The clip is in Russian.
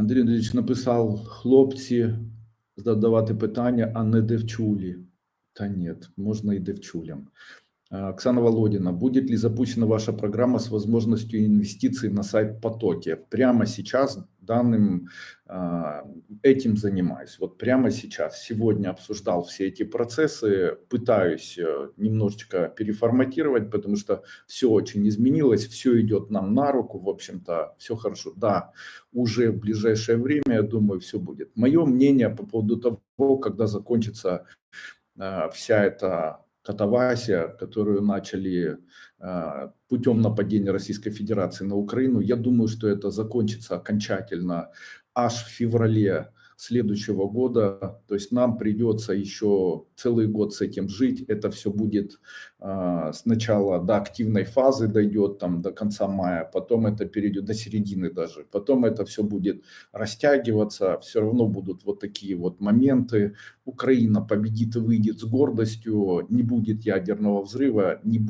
Андрій Андрійович написав хлопці задавати питання, а не девчулі. Та нет, можно и девчулям. А, Оксана Володина, будет ли запущена ваша программа с возможностью инвестиций на сайт Потоки? Прямо сейчас данным а, этим занимаюсь. Вот прямо сейчас, сегодня обсуждал все эти процессы, пытаюсь э, немножечко переформатировать, потому что все очень изменилось, все идет нам на руку, в общем-то, все хорошо. Да, уже в ближайшее время, я думаю, все будет. Мое мнение по поводу того, когда закончится а, вся эта катавасия, которую начали а, путем нападения Российской Федерации на Украину, я думаю, что это закончится окончательно аж в феврале следующего года. То есть нам придется еще целый год с этим жить. Это все будет э, сначала до активной фазы дойдет, там до конца мая, потом это перейдет до середины даже. Потом это все будет растягиваться. Все равно будут вот такие вот моменты. Украина победит и выйдет с гордостью, не будет ядерного взрыва, не бойтесь